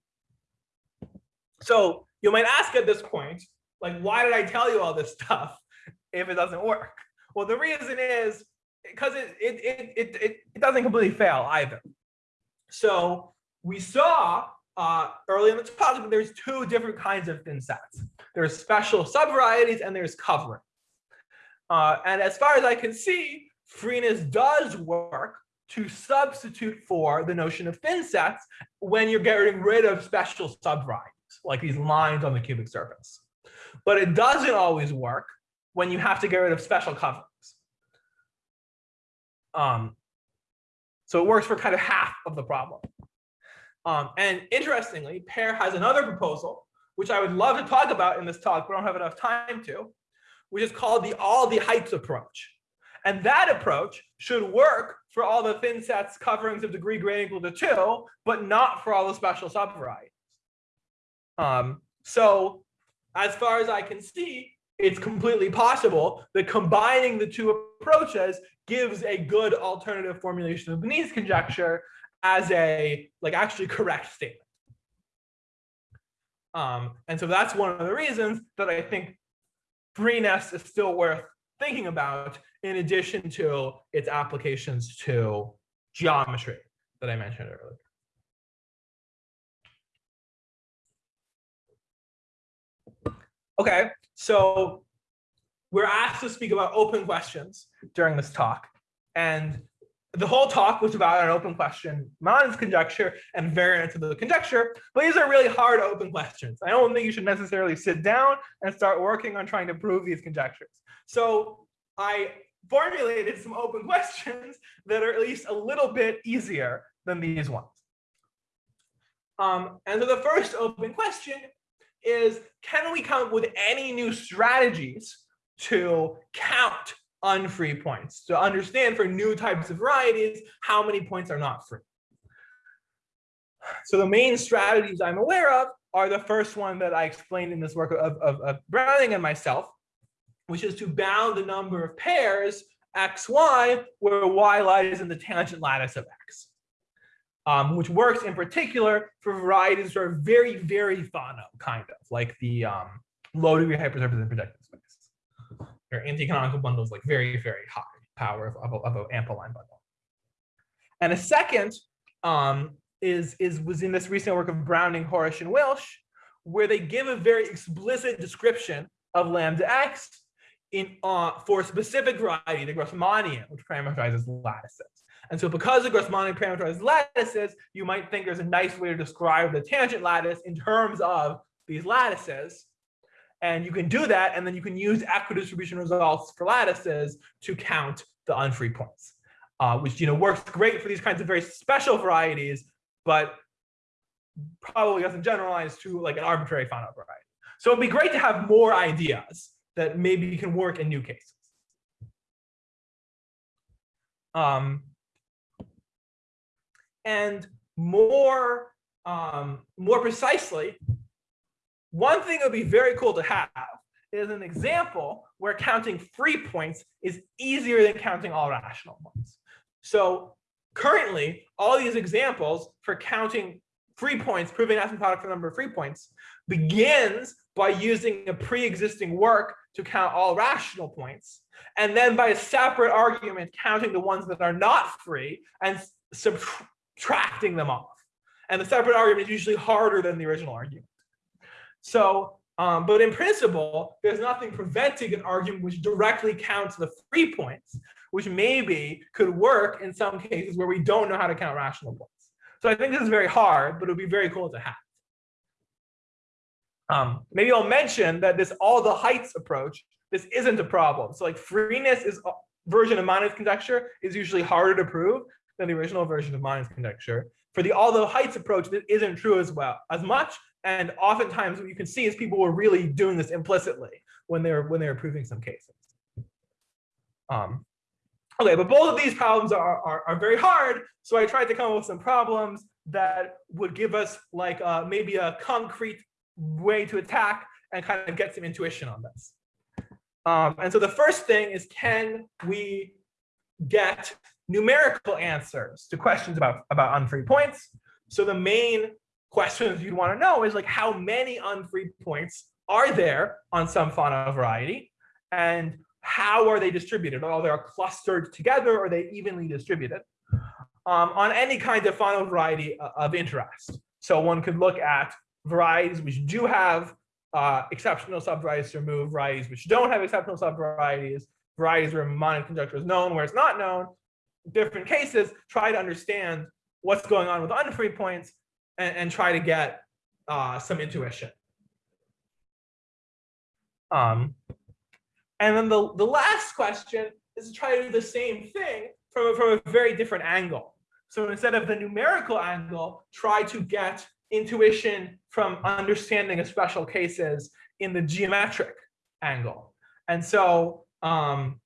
so you might ask at this point, like, why did I tell you all this stuff [laughs] if it doesn't work? Well, the reason is because it, it, it, it, it doesn't completely fail either. So we saw uh, early in the that there's two different kinds of thin sets. There's special subvarieties and there's covering. Uh, and as far as I can see, freeness does work to substitute for the notion of thin sets when you're getting rid of special subvarieties, like these lines on the cubic surface. But it doesn't always work when you have to get rid of special coverings. Um, so it works for kind of half of the problem. Um, and interestingly, Peyre has another proposal, which I would love to talk about in this talk, but I don't have enough time to, which is called the all the heights approach. And that approach should work for all the thin sets coverings of degree greater equal to two, but not for all the special subvarieties. Um, so as far as I can see, it's completely possible that combining the two approaches gives a good alternative formulation of the Benese conjecture as a like actually correct statement. Um, and so that's one of the reasons that I think freeness is still worth thinking about in addition to its applications to geometry that I mentioned earlier. Okay, so we're asked to speak about open questions during this talk. And the whole talk was about an open question, Manin's conjecture and variance of the conjecture, but these are really hard open questions. I don't think you should necessarily sit down and start working on trying to prove these conjectures. So I formulated some open [laughs] questions that are at least a little bit easier than these ones. Um, and so the first open question is, can we come up with any new strategies to count unfree points to understand for new types of varieties how many points are not free. So the main strategies I'm aware of are the first one that I explained in this work of, of, of Browning and myself, which is to bound the number of pairs x, y, where y lies in the tangent lattice of x, um, which works in particular for varieties that are very, very Fano, kind of, like the um, low degree hypersurface and projective spaces, or anti-canonical bundles like very, very high power of, of, of an bundle. And a second um, is, is was in this recent work of Browning, Horesh, and Wilsch, where they give a very explicit description of lambda x in uh, for a specific variety, the Grassmannian, which parameterizes lattices. And so because the Grassmannian parameterizes lattices, you might think there's a nice way to describe the tangent lattice in terms of these lattices. And you can do that, and then you can use equidistribution results for lattices to count the unfree points, uh, which you know works great for these kinds of very special varieties, but probably doesn't generalize to like an arbitrary Fano variety. So it'd be great to have more ideas that maybe can work in new cases. Um, and more, um, more precisely, one thing that would be very cool to have is an example where counting free points is easier than counting all rational ones. So currently, all these examples for counting free points, proving asymptotic for the number of free points, begins by using a pre-existing work to count all rational points, and then by a separate argument counting the ones that are not free and subtracting them off. And the separate argument is usually harder than the original argument. So, um, but in principle, there's nothing preventing an argument which directly counts the free points, which maybe could work in some cases where we don't know how to count rational points. So I think this is very hard, but it would be very cool to have. Um, maybe I'll mention that this all the heights approach, this isn't a problem. So like freeness is version of Manin's conjecture is usually harder to prove than the original version of Manin's conjecture. For the although heights approach, this isn't true as well as much, and oftentimes what you can see is people were really doing this implicitly when they're when they're proving some cases. Um, okay, but both of these problems are, are, are, very hard. So I tried to come up with some problems that would give us like uh, maybe a concrete way to attack and kind of get some intuition on this. Um, and so the first thing is, can we get numerical answers to questions about, about unfree points? So the main questions you'd want to know is like how many unfree points are there on some Fano variety and how are they distributed? Are they clustered together or are they evenly distributed um, on any kind of Fano variety uh, of interest? So one could look at varieties which do have uh, exceptional subvarieties to remove, varieties which don't have exceptional subvarieties, varieties where Manin conjecture is known, where it's not known, different cases, try to understand what's going on with unfree points and, and try to get uh, some intuition. Um, and then the, the last question is to try to do the same thing from, from a very different angle. So instead of the numerical angle, try to get intuition from understanding of special cases in the geometric angle. And so um,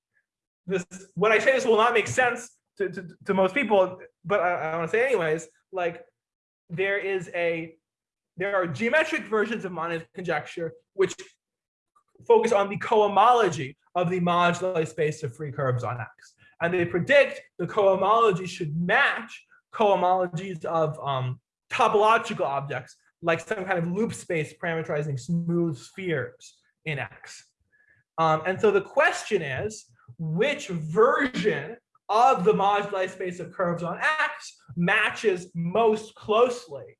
this when I say this will not make sense to, to, to most people, but I, I want to say anyways, like there is a there are geometric versions of Manin's conjecture which focus on the cohomology of the moduli space of free curves on X. And they predict the cohomology should match cohomologies of um, topological objects, like some kind of loop space parameterizing smooth spheres in X. Um, and so the question is, which version of the moduli space of curves on X matches most closely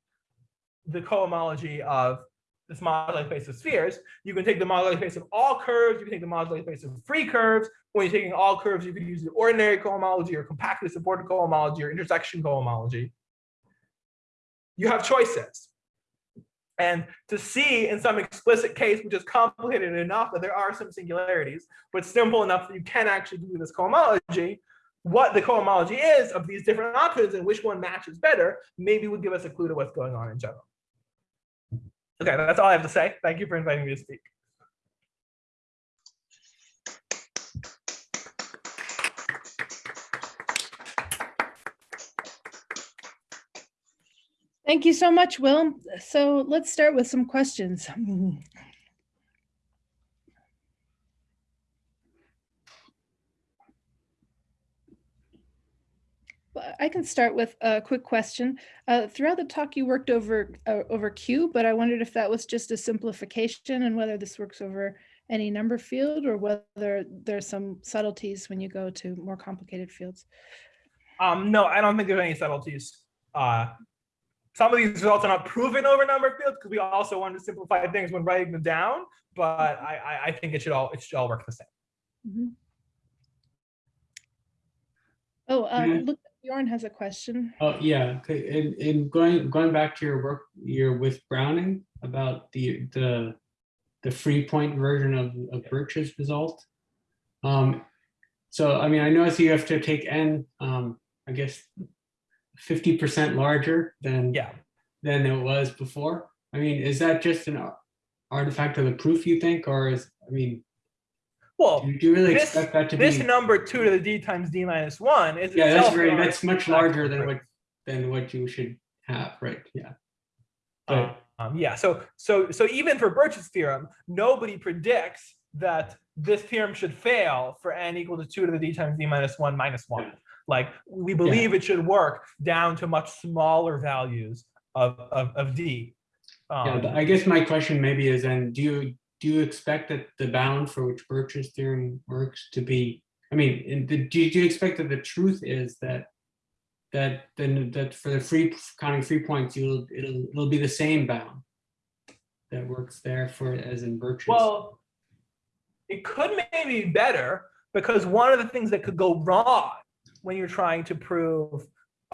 the cohomology of this moduli space of spheres. You can take the moduli space of all curves, you can take the moduli space of free curves. When you're taking all curves, you can use the ordinary cohomology or compactly supported cohomology or intersection cohomology. You have choices. And to see in some explicit case, which is complicated enough that there are some singularities, but simple enough that you can actually do this cohomology, what the cohomology is of these different options and which one matches better, maybe would give us a clue to what's going on in general. Okay, that's all I have to say. Thank you for inviting me to speak. Thank you so much, Will. So let's start with some questions. I can start with a quick question. Uh, throughout the talk, you worked over uh, over Q, but I wondered if that was just a simplification and whether this works over any number field or whether there's some subtleties when you go to more complicated fields. Um, no, I don't think there's any subtleties. Uh, some of these results are not proven over number fields because we also want to simplify things when writing them down, but I, I think it should all it should all work the same. Mm -hmm. Oh, um, look, Bjorn has a question. Oh yeah, okay. And, and going going back to your work, you're with Browning about the the the free point version of of Birch's result. Um, so I mean, I notice you have to take n, um, I guess, fifty percent larger than yeah than it was before. I mean, is that just an artifact of the proof you think, or is I mean, well, do you really this, expect that to this be? number two to the d times d minus one is Yeah, that's very, that's much larger than what, than what you should have, right? Yeah. Um, um, yeah, so so so even for Birch's theorem, nobody predicts that this theorem should fail for n equal to two to the d times d minus one minus one. Like we believe it should work down to much smaller values of of, of d. Yeah, Um, but I guess my question maybe is then, do you, do you expect that the bound for which Birch's theorem works to be, I mean, the, do you, do you expect that the truth is that that then that for the free counting free points, you'll it'll it'll be the same bound that works there for as in Birch's? Well, it could maybe be better because one of the things that could go wrong when you're trying to prove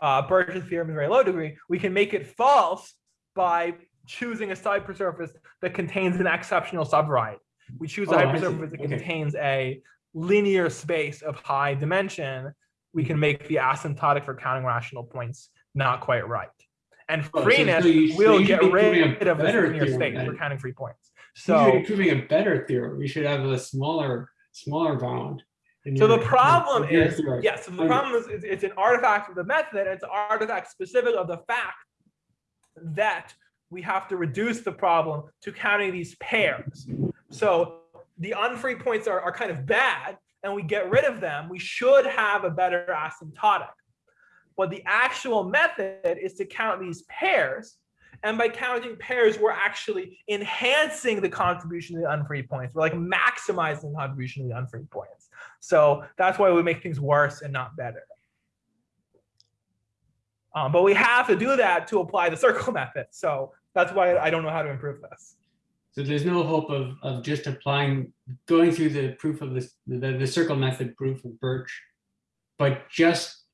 uh, Birch's theorem in very low degree, we can make it false by choosing a hypersurface that contains an exceptional subvariety. We choose a Oh, see. hypersurface that Okay. contains a linear space of high dimension. We can make the asymptotic for counting rational points not quite right. And Oh, so- freeness so so will you get should be proving a rid of this better linear space for counting free points. So So you're proving a better theorem. We should have a smaller smaller bound. So the problem is, yes, so the Okay. problem is, it's, it's an artifact of the method, it's an artifact specific of the fact that we have to reduce the problem to counting these pairs. So the unfree points are, are kind of bad, and we get rid of them, we should have a better asymptotic. But the actual method is to count these pairs, and by counting pairs, we're actually enhancing the contribution of the unfree points. We're like maximizing the contribution of the unfree points. So that's why we make things worse and not better. Um, but we have to do that to apply the circle [laughs] method. So that's why I don't know how to improve this. So there's no hope of, of just applying, going through the proof of this, the, the circle method proof of Birch, but just,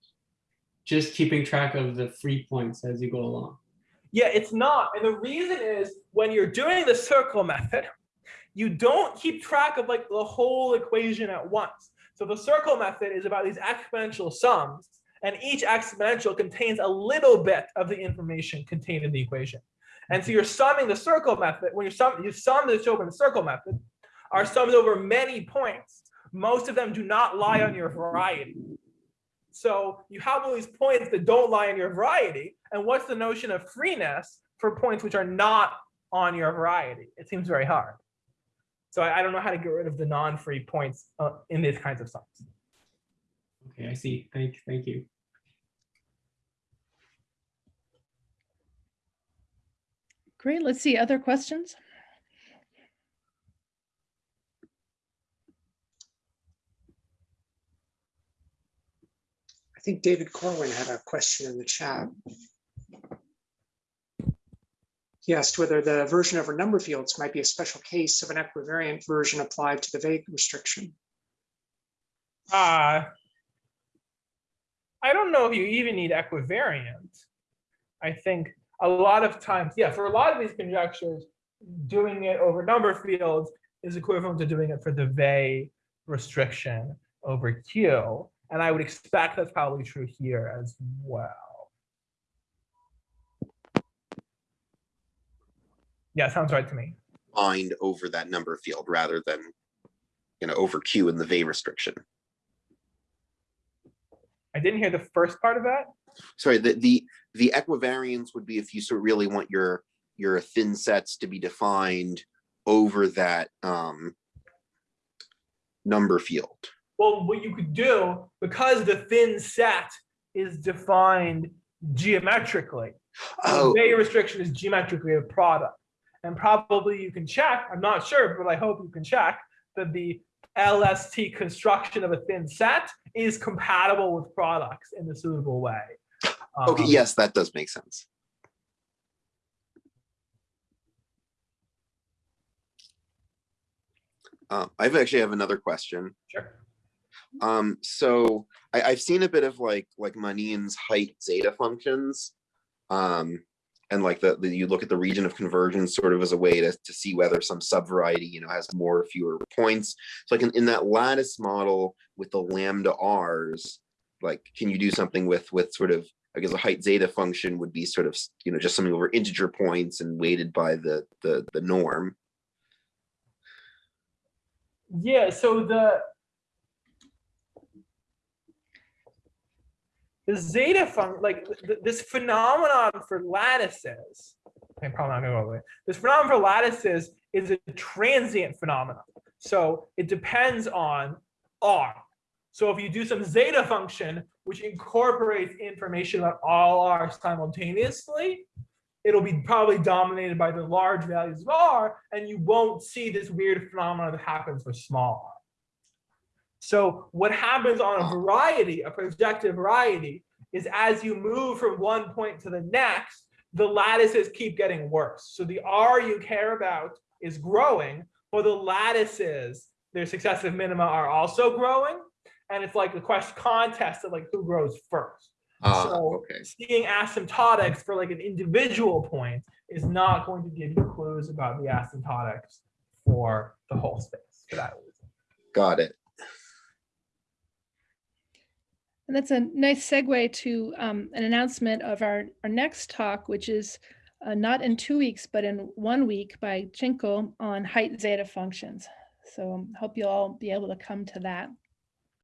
just keeping track of the free points as you go along. Yeah, it's not. And the reason is when you're doing the circle method, you don't keep track of like the whole equation at once. So the circle method is about these exponential sums, and each exponential contains a little bit of the information contained in the equation. And so you're summing the circle method, when you sum, you sum the slope in the circle method, are summed over many points most of them do not lie on your variety. So you have all these points that don't lie on your variety. And what's the notion of freeness for points which are not on your variety? It seems very hard. So I, I don't know how to get rid of the non-free points uh, in these kinds of sums. Okay, I see. Thank, thank you. Great. Let's see. Other questions? I think David Corwin had a question in the chat. He asked whether the version over number fields might be a special case of an equivariant version applied to the Weil restriction. Uh, I don't know if you even need equivariant. I think a lot of times, yeah, for a lot of these conjectures, doing it over number fields is equivalent to doing it for the Weil restriction over Q. And I would expect that's probably true here as well. Yeah, sounds right to me. Find over that number field rather than, you know, over Q in the Weil restriction. I didn't hear the first part of that. Sorry, the, the, the equivariance would be if you sort of really want your, your thin sets to be defined over that, um, number field. Well, what you could do, because the thin set is defined geometrically, the Oh, Weil restriction is geometrically a product. And probably you can check, I'm not sure, but I hope you can check that the LST construction of a thin set is compatible with products in a suitable way. okay, Um, yes, that does make sense. Uh, I've actually have another question. Sure. Um, so I, I've seen a bit of like, like Manin's height zeta functions. Um, and like the, the, you look at the region of convergence sort of as a way to, to see whether some subvariety, you know, has more or fewer points. So like in, in that lattice model with the lambda Rs, like, can you do something with, with sort of, I guess a height zeta function would be sort of, you know, just something over integer points and weighted by the, the, the norm. Yeah, so the the zeta function, like th- this phenomenon for lattices, I'm probably not gonna go away. This phenomenon for lattices is a transient phenomenon. So it depends on R. So if you do some zeta function, which incorporates information about all R simultaneously, it'll be probably dominated by the large values of R, and you won't see this weird phenomenon that happens for small r. So what happens on a variety, a projective variety, is as you move from one point to the next, the lattices keep getting worse. So the R you care about is growing, but the lattices, their successive minima are also growing. And it's like a question contest of like who grows first. Ah, So okay. seeing asymptotics for like an individual point is not going to give you clues about the asymptotics for the whole space for that reason. Got it. And that's a nice segue to um, an announcement of our, our next talk, which is uh, not in two weeks, but in one week by Tschinkel on height zeta functions. So um, hope you'll all be able to come to that.